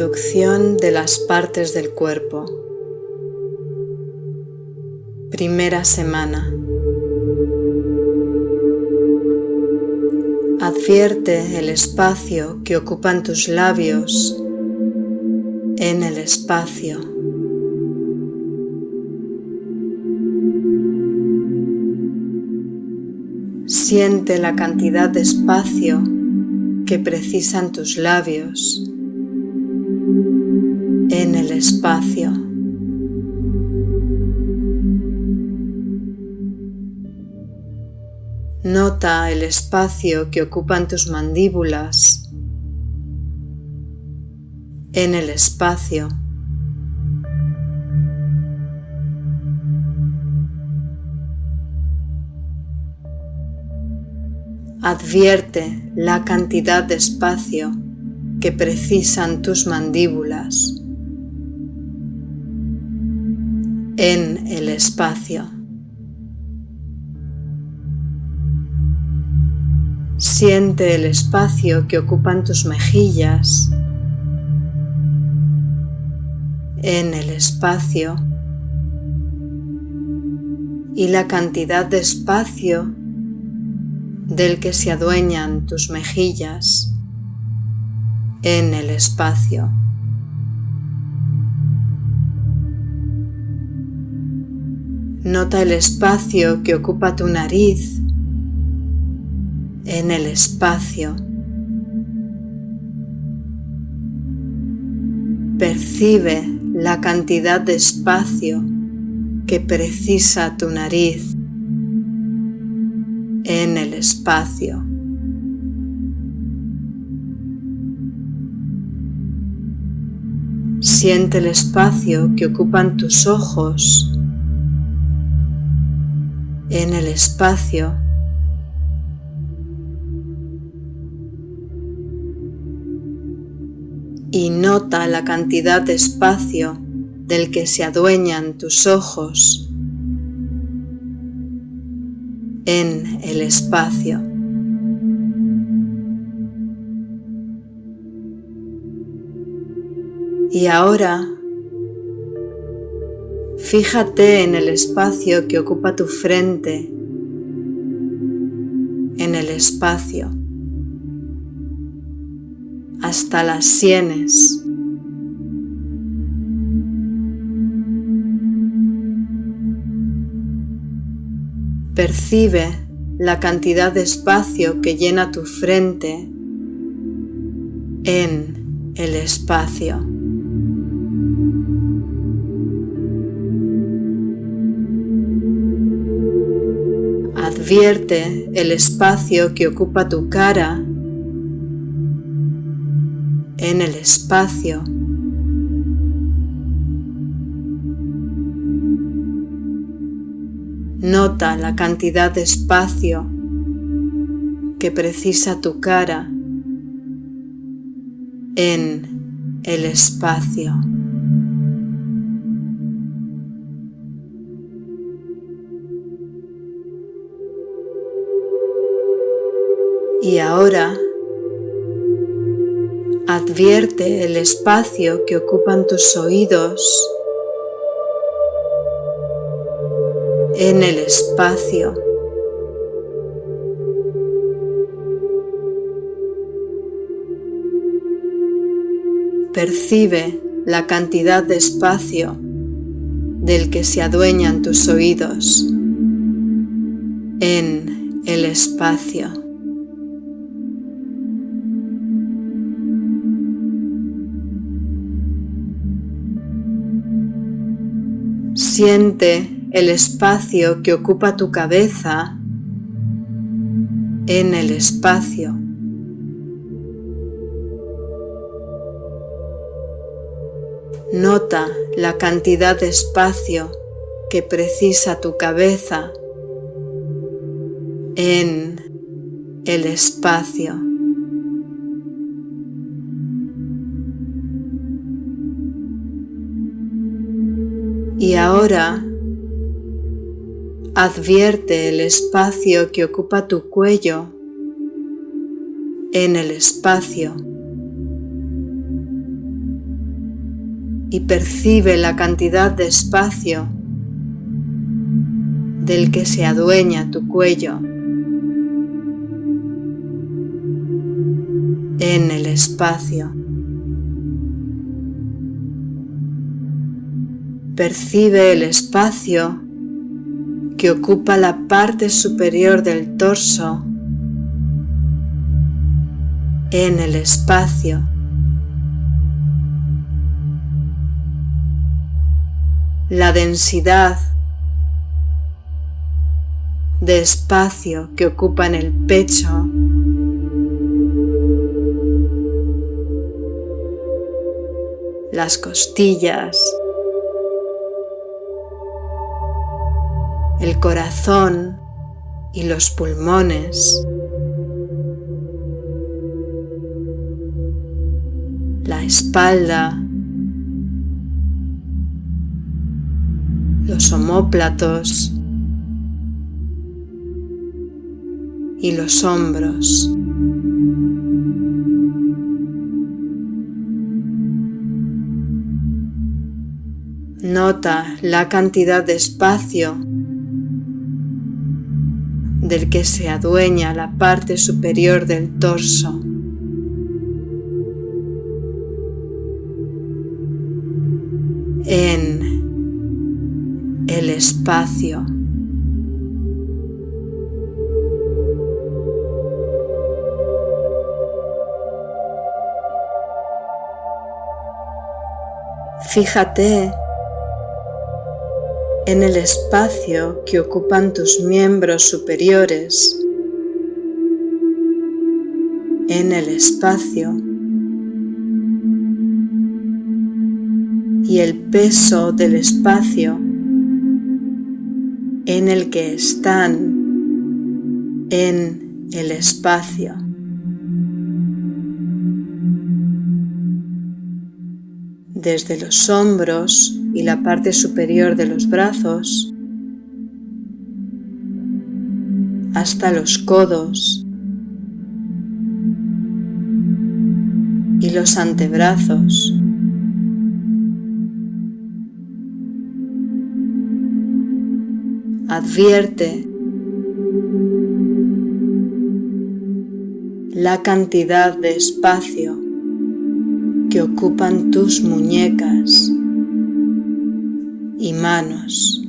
De las partes del cuerpo. Primera semana. Advierte el espacio que ocupan tus labios en el espacio. Siente la cantidad de espacio que precisan tus labios espacio. Nota el espacio que ocupan tus mandíbulas en el espacio. Advierte la cantidad de espacio que precisan tus mandíbulas en el espacio. Siente el espacio que ocupan tus mejillas en el espacio y la cantidad de espacio del que se adueñan tus mejillas en el espacio. Nota el espacio que ocupa tu nariz en el espacio. Percibe la cantidad de espacio que precisa tu nariz en el espacio. Siente el espacio que ocupan tus ojos en el espacio y nota la cantidad de espacio del que se adueñan tus ojos en el espacio. Y ahora, fíjate en el espacio que ocupa tu frente, en el espacio, hasta las sienes. Percibe la cantidad de espacio que llena tu frente en el espacio. Advierte el espacio que ocupa tu cara en el espacio Nota la cantidad de espacio que precisa tu cara en el espacio. Y ahora advierte el espacio que ocupan tus oídos en el espacio. Percibe la cantidad de espacio del que se adueñan tus oídos en el espacio. Siente el espacio que ocupa tu cabeza en el espacio. Nota la cantidad de espacio que precisa tu cabeza en el espacio. Y ahora Advierte el espacio que ocupa tu cuello en el espacio. y percibe la cantidad de espacio del que se adueña tu cuello en el espacio. Percibe el espacio que ocupa la parte superior del torso en el espacio. La densidad de espacio que ocupa en el pecho las costillas, el corazón y los pulmones, la espalda, los omóplatos y los hombros. Nota la cantidad de espacio del que se adueña la parte superior del torso. En el espacio. Fíjate en el espacio que ocupan tus miembros superiores, en el espacio y el peso del espacio en el que están en el espacio. Desde los hombros y la parte superior de los brazos hasta los codos y los antebrazos. Advierte la cantidad de espacio que ocupan tus muñecas y manos.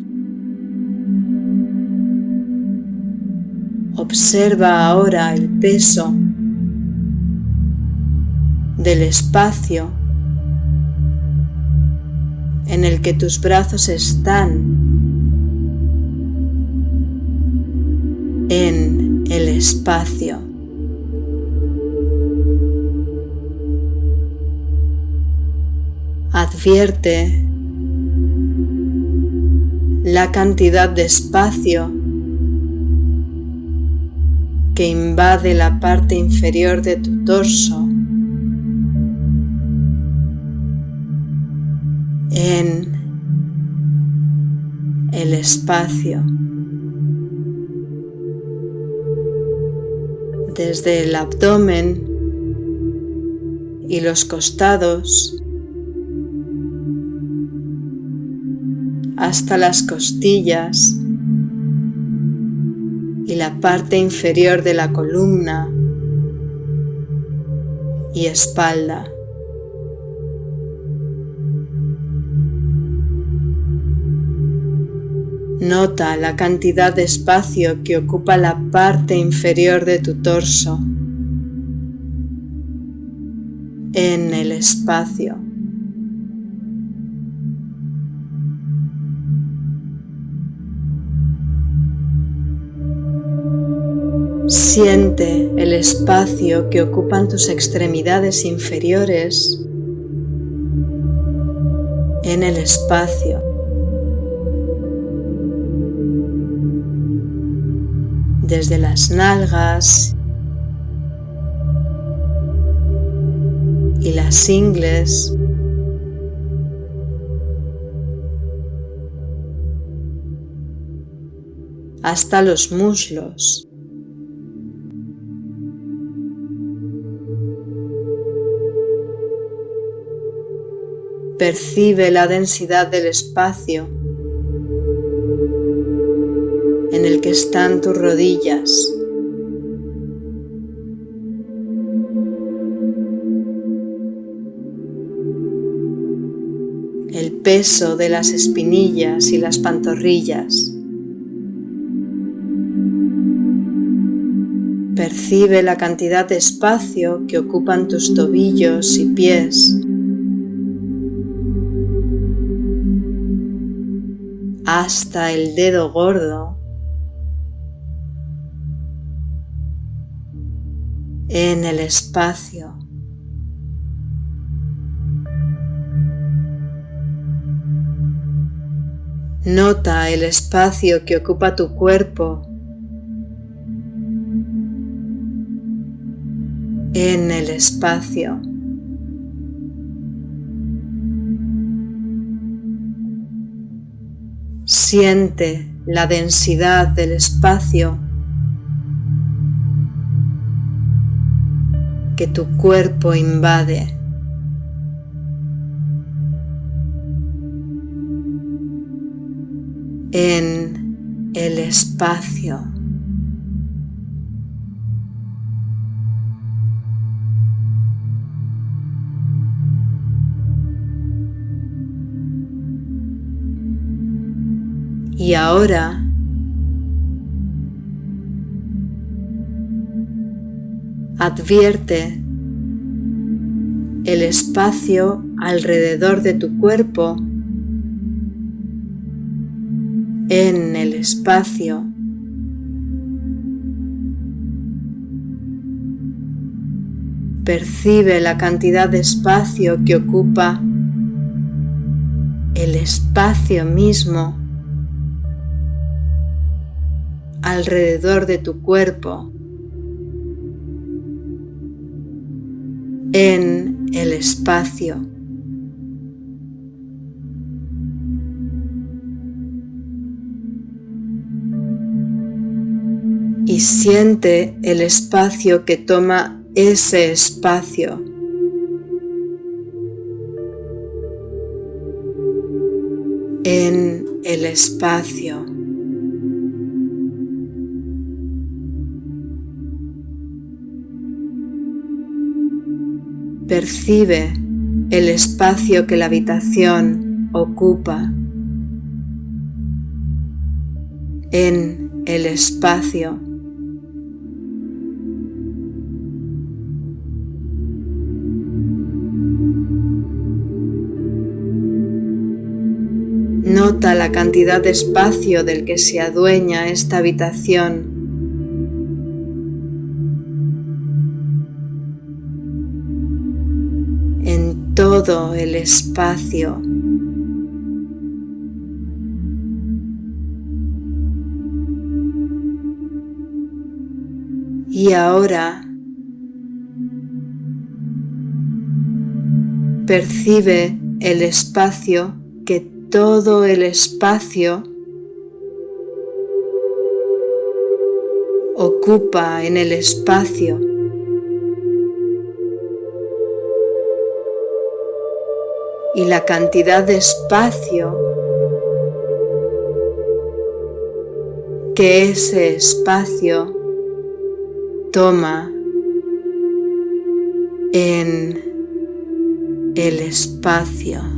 Observa ahora el peso del espacio en el que tus brazos están en el espacio. Advierte la cantidad de espacio que invade la parte inferior de tu torso en el espacio desde el abdomen y los costados hasta las costillas y la parte inferior de la columna y espalda. Nota la cantidad de espacio que ocupa la parte inferior de tu torso en el espacio. Siente el espacio que ocupan tus extremidades inferiores en el espacio. Desde las nalgas y las ingles hasta los muslos. Percibe la densidad del espacio en el que están tus rodillas. El peso de las espinillas y las pantorrillas. Percibe la cantidad de espacio que ocupan tus tobillos y pies. Hasta el dedo gordo en el espacio. Nota el espacio que ocupa tu cuerpo en el espacio. Siente la densidad del espacio que tu cuerpo invade. en el espacio. Y ahora advierte el espacio alrededor de tu cuerpo en el espacio percibe la cantidad de espacio que ocupa el espacio mismo alrededor de tu cuerpo, en el espacio. Y siente el espacio que toma ese espacio. en el espacio. Percibe el espacio que la habitación ocupa en el espacio. Nota la cantidad de espacio del que se adueña esta habitación todo el espacio. Y ahora percibe el espacio que todo el espacio ocupa en el espacio. Y la cantidad de espacio que ese espacio toma en el espacio.